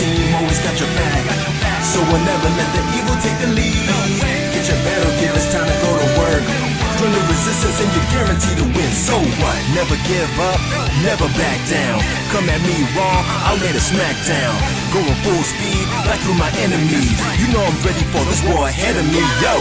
team, always got your back. So we'll never let the evil take the lead. Get your battle gear, it's time to go to work. Join the resistance and you're guaranteed to win. So what? Never give up, never back down. Come at me raw, I'll lay the smack down. Going full speed, back through my enemies. You know I'm ready for this war ahead of me. Yo,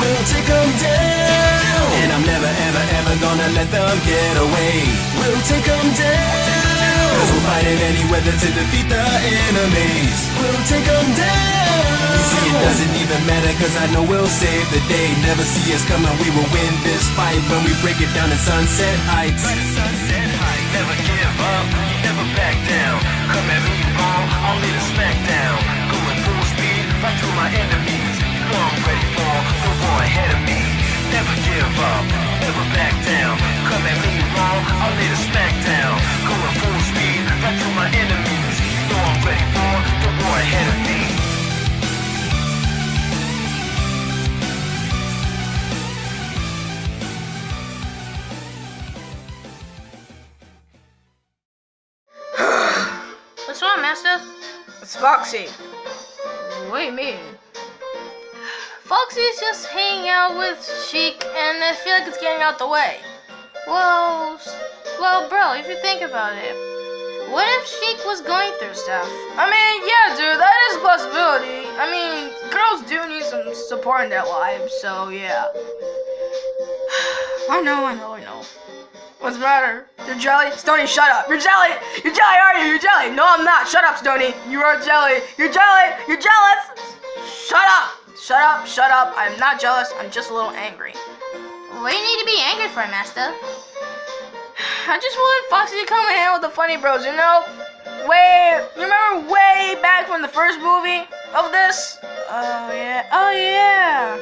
we'll take them down. And I'm never, ever, ever gonna let them get away. We'll take them down. Fighting any weather to defeat the enemies. We'll take them down. See, it doesn't even matter cause I know we'll save the day. Never see us coming, we will win this fight when we break it down in Sunset Heights. Sunset Heights. Never give up, never back down. Come at me wrong, I'll lay the smack down. Going full speed, right through my enemies. You know I'm ready for the war ahead of me. Never give up, never back down. Come at me wrong, I'll lay the smack down. Going full speed, right through my enemies. You know I'm ready for the war ahead of me. What's wrong, Master? It's Foxy. What do you mean? Foxy's just hanging out with Sheik, and I feel like it's getting out the way. Well, well, bro, if you think about it, what if Sheik was going through stuff? I mean, yeah, dude, that is a possibility. I mean, girls do need some support in their lives, so yeah. I know, I know, I know. What's the matter? You're jelly? Stony, shut up. You're jelly! You're jelly, are you? You're jelly! No, I'm not. Shut up, Stony. You are jelly. You're jelly! You're jealous! Shut up! Shut up, shut up. I'm not jealous. I'm just a little angry. What do you need to be angry for, Master? I just wanted Foxy to come and hang with the funny bros, you know? Way, you remember way back from the first movie of this? Oh yeah, oh yeah.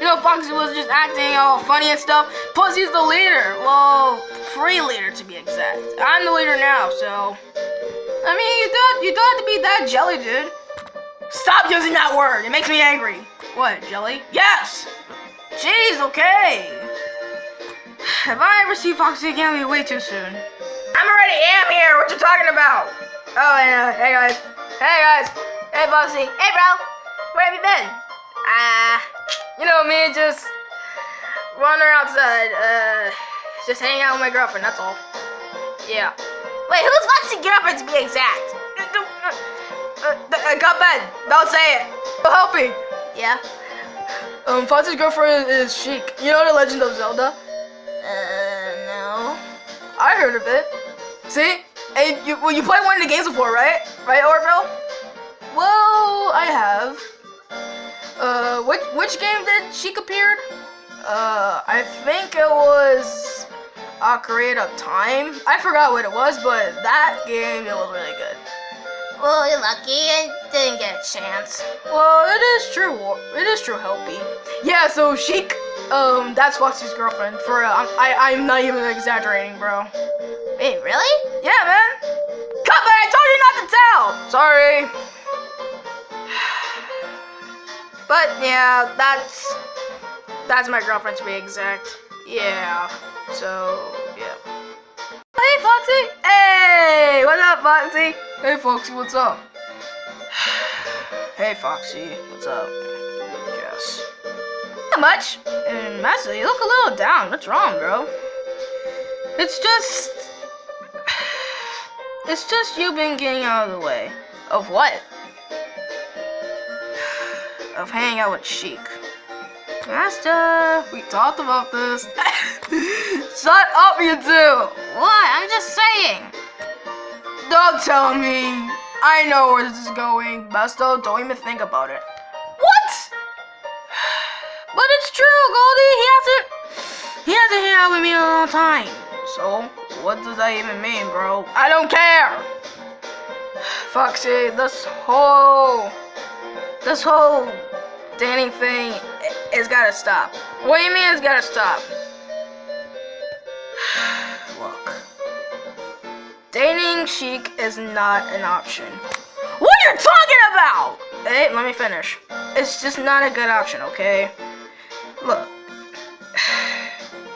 You know, Foxy was just acting all funny and stuff. Plus, he's the leader. Well, pre-leader to be exact. I'm the leader now, so. I mean, you don't, you don't have to be that jelly, dude. Stop using that word. It makes me angry. What, jelly? Yes. Jeez, okay. If I ever see Foxy again, it'll be way too soon. I'm already am here. What you talking about? Oh, and, uh, hey guys. Hey guys. Hey Foxy. Hey, bro, where have you been? Ah, you know me, just wandering outside. Uh, just hanging out with my girlfriend. That's all. Yeah. Wait, who's Foxy's girlfriend to be exact? Uh, uh, got bad. Don't say it. Oh, help me. Yeah. Um, Foxy's girlfriend is Sheik. You know the Legend of Zelda? Uh, no. I heard of it. See? And you well, you played one of the games before, right? Right, Orville? Well, I have. Uh, which which game did Sheik appeared? Uh, I think it was Ocarina of Time. I forgot what it was, but that game it was really good. Well, you're lucky and didn't get a chance. Well, it is true. It is true, Helpy. Yeah, so Sheik, um, that's Foxy's girlfriend. For real, I'm, I, I'm not even exaggerating, bro. Wait, really? Yeah, man. Cut, man. I told you not to tell. Sorry. But yeah, that's that's my girlfriend to be exact. Yeah. So yeah. Hey, Foxy. Hey, what's up, Foxy? Hey, Foxy, what's up? hey, Foxy, what's up? Yes. Not much. Mm, and Master, you look a little down. What's wrong, bro? It's just. It's just you've been getting out of the way. Of what? Of hanging out with Sheik. Master, we talked about this. Shut up, you two! What? I'm just saying. Don't tell me. I know where this is going. Master, don't even think about it. What? But it's true, Goldie. He hasn't. He hasn't hung out with me in a long time. So, what does that even mean, bro? I don't care. Foxy, this whole, this whole dating thing i- is gotta stop. What do you mean it's gotta stop? Dating Sheik is not an option. What are you talking about? Hey, let me finish. It's just not a good option, okay? Look,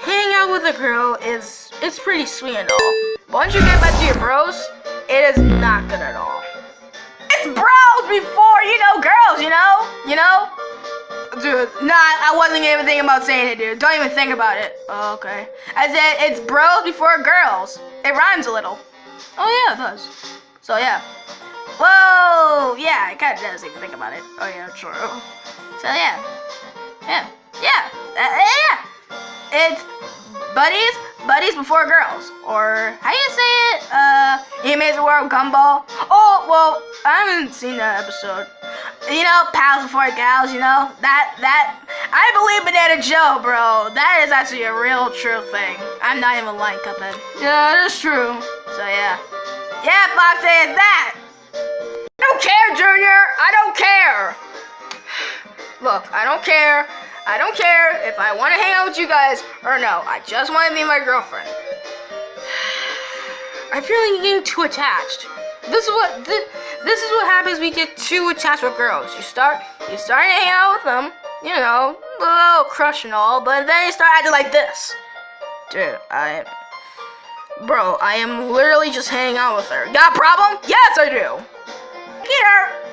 hanging out with a girl is it's pretty sweet and all. But once you get back to your bros, it is not good at all. It's bros before you know girls, you know, you know. Dude, nah, I wasn't even thinking about saying it, dude. Don't even think about it. Oh, okay. I said it's bros before girls. It rhymes a little. Oh yeah, it does. So yeah. Whoa, yeah, it kind of does if you think about it. Oh yeah, true. So yeah, yeah, yeah, uh, yeah. It's buddies, buddies before girls, or how you say it? The world gumball. Oh well, I haven't seen that episode. You know, pals before gals. You know that that. I believe Banana Joe, bro. That is actually a real true thing. I'm not even lying, Cuphead. Yeah, that is true. So yeah, yeah, it's that. I don't care, Junior. I don't care. Look, I don't care. I don't care if I want to hang out with you guys or no. I just want to be my girlfriend. I feel like you're getting too attached. This is what this, this is what happens you get too attached with girls. You start you start hanging out with them, you know, a little crush and all, but then you start acting like this. Dude, I Bro, I am literally just hanging out with her. Got a problem? Yes, I do. Can,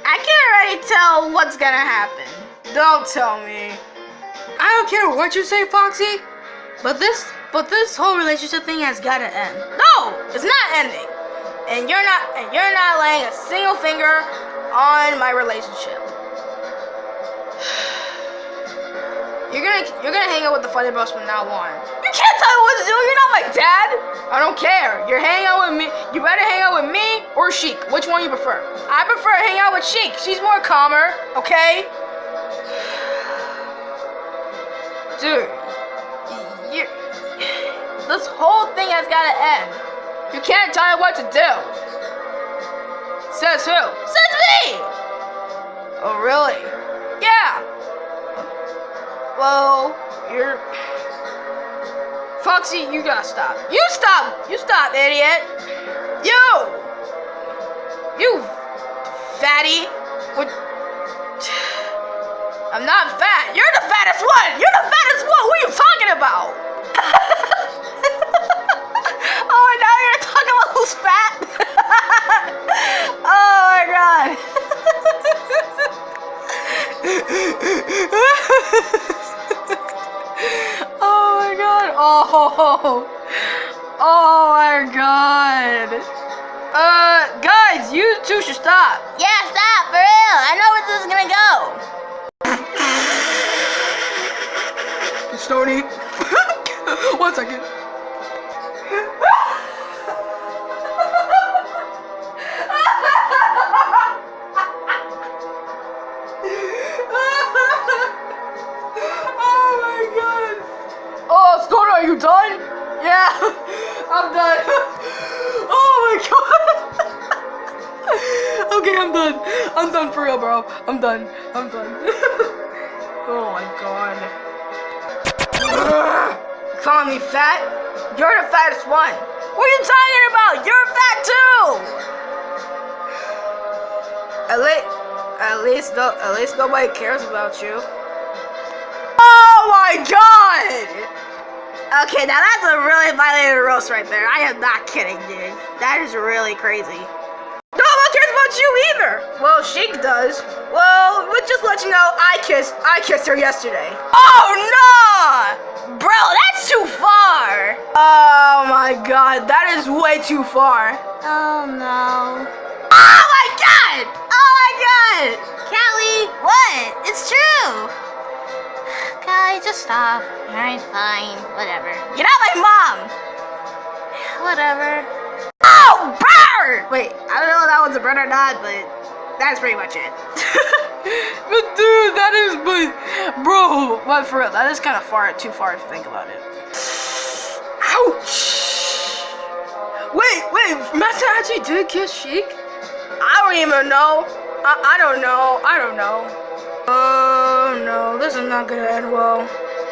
I can already tell what's gonna happen. Don't tell me. I don't care what you say, Foxy. But this, but this whole relationship thing has gotta end. No, it's not ending. And you're not, and you're not laying a single finger on my relationship. You're gonna, you're gonna hang out with the funny bros from now on. You can't tell me what to do. You're not my dad. I don't care. You're hanging out with me. You better hang out with me or Sheik. Which one you prefer? I prefer hang out with Sheik. She's more calmer. Okay. Dude, this whole thing has got to end. You can't tell me what to do. Says who? Says me! Oh, really? Yeah. Well, you're... Foxy, you gotta stop. You stop! You stop, idiot! You! You fatty! What... I'm not fat. You're the fattest one. You're the fattest one. What are you talking about? fat. oh my god. oh my god. Oh. Oh my god. Uh, guys, you two should stop. Yeah, stop, for real. I know where this is gonna go. Stony. One second. You done? Yeah, I'm done. oh my god. okay, I'm done. I'm done for real, bro. I'm done. I'm done. oh my god. Calling me fat? You're the fattest one. What are you talking about? You're fat too. At least, at least, no, at least nobody cares about you. Oh my god! Okay, now that's a really violated roast right there. I am not kidding, dude. That is really crazy. No one cares about you either. Well, Sheik does. Well, we'll just let you know, I kissed, I kissed her yesterday. Oh no, bro, that's too far. Oh my god, that is way too far. Oh no. Oh my god! Oh my god! Callie, what? It's true. Callie, just stop. Alright, fine. Whatever. You're not my mom. Whatever. Oh, bird! Wait, I don't know if that one's a bird or not, but that's pretty much it. but dude, that is, but bro, but for real, that is kind of far, too far if you think about it. Ouch! Wait, wait, Master actually did kiss Sheik? I don't even know. I, I don't know. I don't know. Oh no, this is not gonna end well.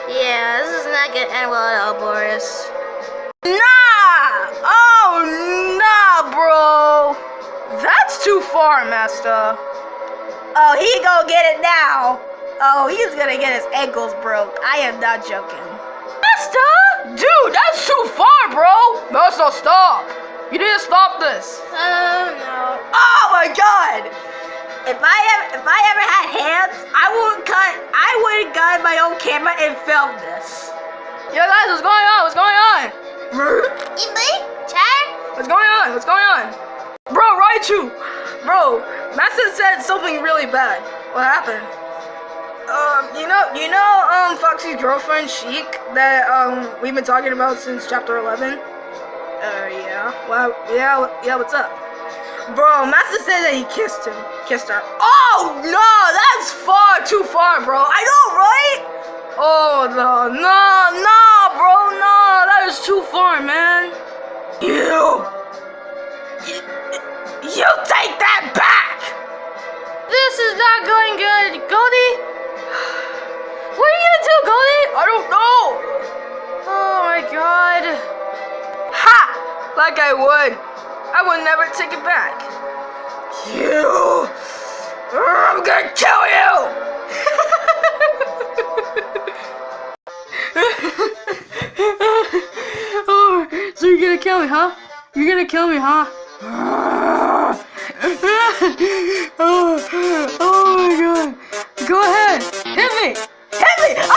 Yeah, this is not gonna end well at all, Boris. Nah! Oh, nah, bro! That's too far, Master. Oh, he gonna get it now. Oh, he's gonna get his ankles broke. I am not joking. Master? Dude, that's too far, bro. Master, stop. You need to stop this. Oh no. Oh my god! If I ever, if I ever had hands, I wouldn't cut. I would have gotten my own camera and filmed this. Yo, guys, what's going on? What's going on? Imbe? Chad? What's going on? What's going on? Bro, Raichu! Bro, Master said something really bad. What happened? Um, you know, you know, um, Foxy's girlfriend, Sheik, that, um, we've been talking about since chapter 11? Uh, yeah. Well, yeah, yeah, what's up? Bro, Master said that he kissed him. Kissed her. Oh, no, that's far too far, bro. I know, right? Oh, no, no, no, bro, no. That is too far, man. You. You, you take that back. This is not going good. Goldie? What are you gonna do, Goldie? I don't know. Oh my god. Ha! Like I would. I would never take it back. You. I'm gonna kill you. oh, so you're gonna kill me, huh? You're gonna kill me, huh? oh, oh my god. Go ahead. Hit me. Hit me.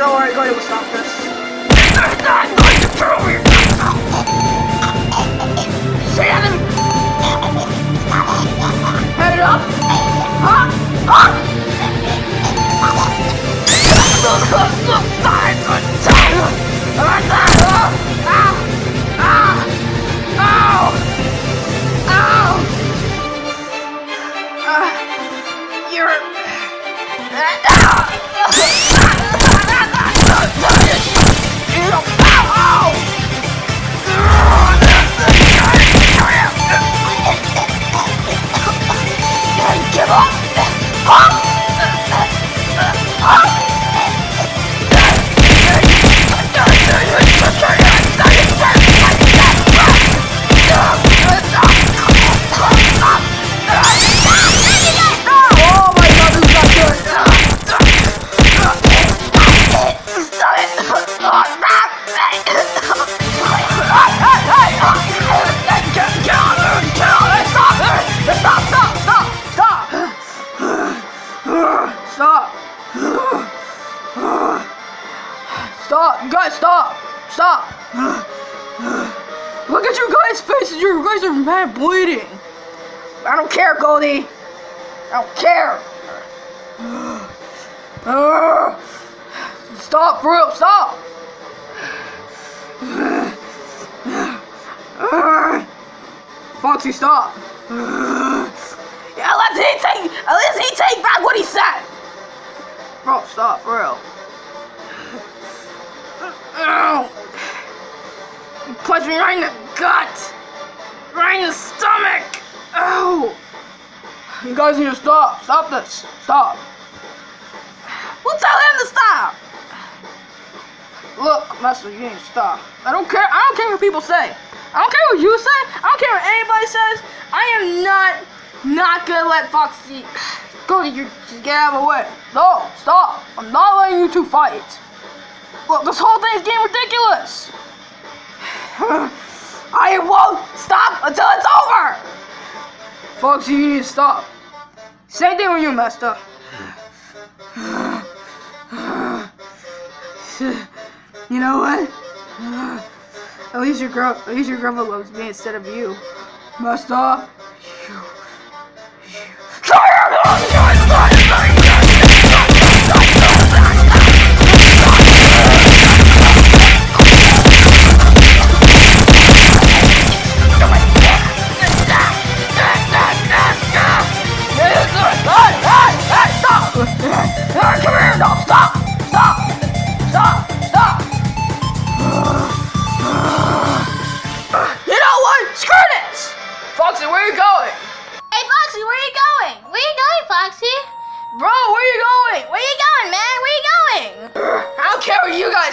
Don't worry, Gordy will stop this. They're not going to kill me! See him? Head Give Guys bleeding! I don't care, Goldie! I don't care! Uh, stop, for real, stop! Foxy, stop! Yeah, let he take, at least he take back what he said! Bro, stop, for real. Punched me right in the gut! Right in stomach! Ow! You guys need to stop. Stop this. Stop. We'll tell him to stop. Look, Master, you need to stop. I don't care. I don't care what people say. I don't care what you say. I don't care what anybody says. I am not not gonna let Foxy go to you. Just get out of the way. No, stop. I'm not letting you two fight. Look, this whole thing is getting ridiculous. I won't stop until it's over! Foxy, you need to stop. Same thing with you, Master. You know what? At least your girl, at least your grandma loves me instead of you, Master. You. here!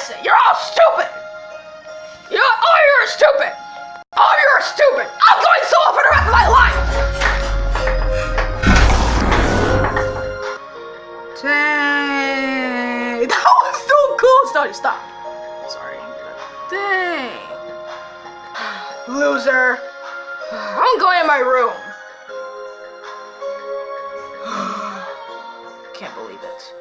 embarrassing. You're all stupid. You're, oh, you're stupid. All you're stupid. I'm going solo for the rest of my life. Dang. That was so cool. Sorry, stop. Sorry. Dang. Loser. I'm going in my room. Can't believe it.